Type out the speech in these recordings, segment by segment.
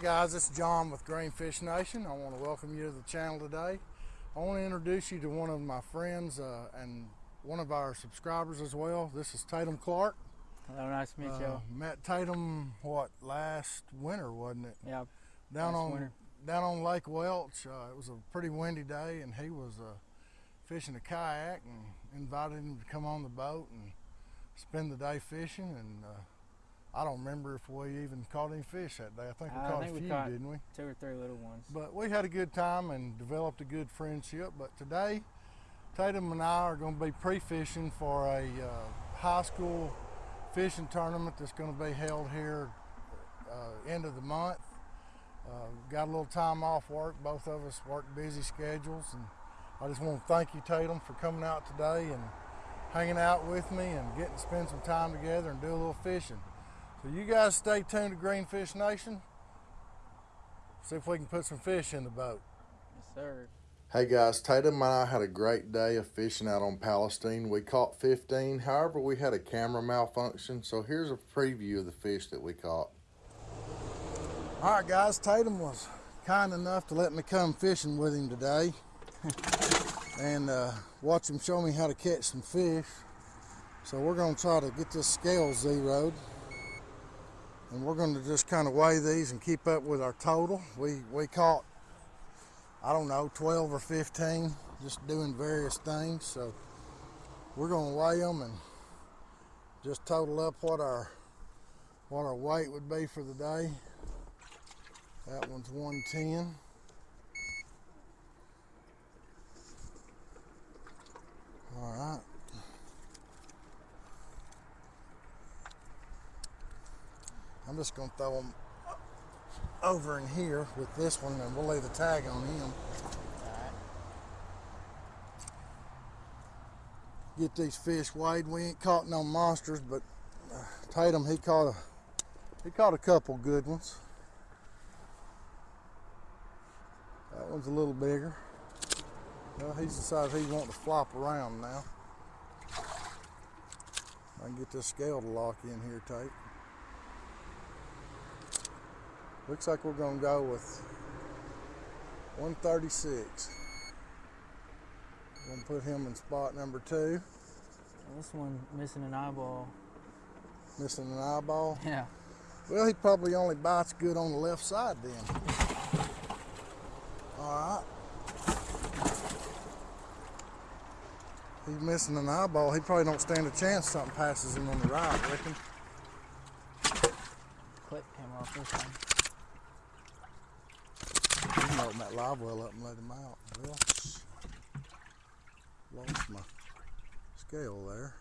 guys, it's John with Greenfish Nation. I want to welcome you to the channel today. I want to introduce you to one of my friends uh, and one of our subscribers as well. This is Tatum Clark. Hello, nice to meet Uh, you. met Tatum what last winter, wasn't it? Yeah, Down on winter. down on Lake Welsh. Uh, it was a pretty windy day, and he was uh, fishing a kayak and invited him to come on the boat and spend the day fishing. And uh, I don't remember if we even caught any fish that day. I think we I caught think a we few, caught- didn't we? two or three little ones. But we had a good time and developed a good friendship. But today, Tatum and I are going to be pre-fishing for a uh, high school fishing tournament that's going to be held here uh, end of the month. Uh, got a little time off work. Both of us work busy schedules, and I just want to thank you, Tatum, for coming out today and hanging out with me and getting to spend some time together and do a little fishing. So you guys stay tuned to Greenfish Nation. See if we can put some fish in the boat. Yes, sir. Hey guys, Tatum and I had a great day of fishing out on Palestine. We caught 15, however, we had a camera malfunction, so here's a preview of the fish that we caught. All right, guys, Tatum was kind enough to let me come fishing with him today and uh, watch him show me how to catch some fish. So we're going to try to get this scale zeroed. And we're going to just kind of weigh these and keep up with our total. We, we caught, I don't know, 12 or 15, just doing various things. So we're going to weigh them and just total up what our, what our weight would be for the day. That one's 110. I'm just going to throw them over in here with this one and we'll lay the tag on him. Get these fish weighed. We ain't caught no monsters, but uh, Tatum, he caught a he caught a couple good ones. That one's a little bigger. Well, he's decided he's wanting to flop around now. I can get this scale to lock in here tight. Looks like we're gonna go with 136. We're Gonna put him in spot number two. This one missing an eyeball. Missing an eyeball. Yeah. Well, he probably only bites good on the left side then. All right. He's missing an eyeball. He probably don't stand a chance something passes him on the right, I reckon. Clip came off this one. Open that live well up and let him out. Well, lost my scale there.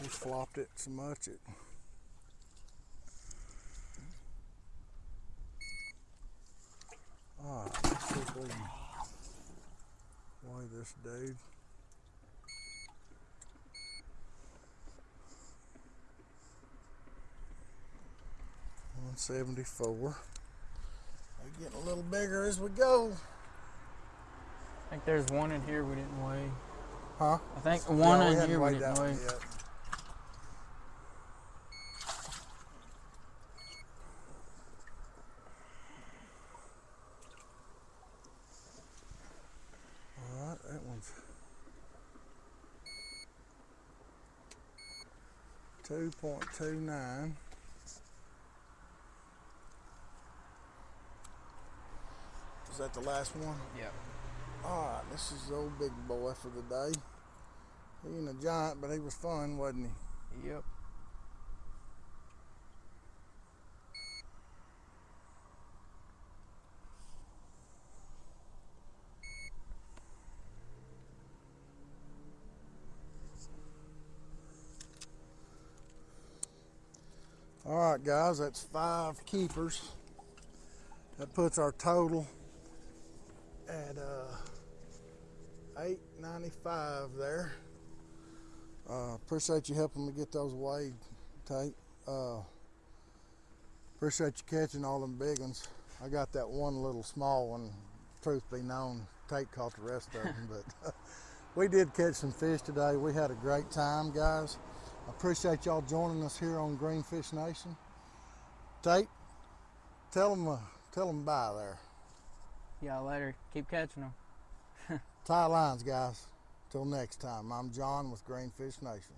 He flopped it so much it. Ah, All right, this dude. One seventy four. They're getting a little bigger as we go. I think there's one in here we didn't weigh. Huh? I think one in here we didn't weigh. yet. All right, that one's two point two nine. That the last one? Yep. All ah, right, this is the old big boy for the day. He ain't a giant, but he was fun, wasn't he? Yep. All right, guys, that's five keepers. That puts our total at uh, 895 there. Uh, appreciate you helping me get those weighed, Tate. Uh, appreciate you catching all them big ones. I got that one little small one. Truth be known, Tate caught the rest of them, but we did catch some fish today. We had a great time, guys. I appreciate y'all joining us here on Greenfish Nation. Tate, tell them, uh, tell them bye there. Y'all later. Keep catching them. Tie lines, guys. Till next time, I'm John with Greenfish Nation.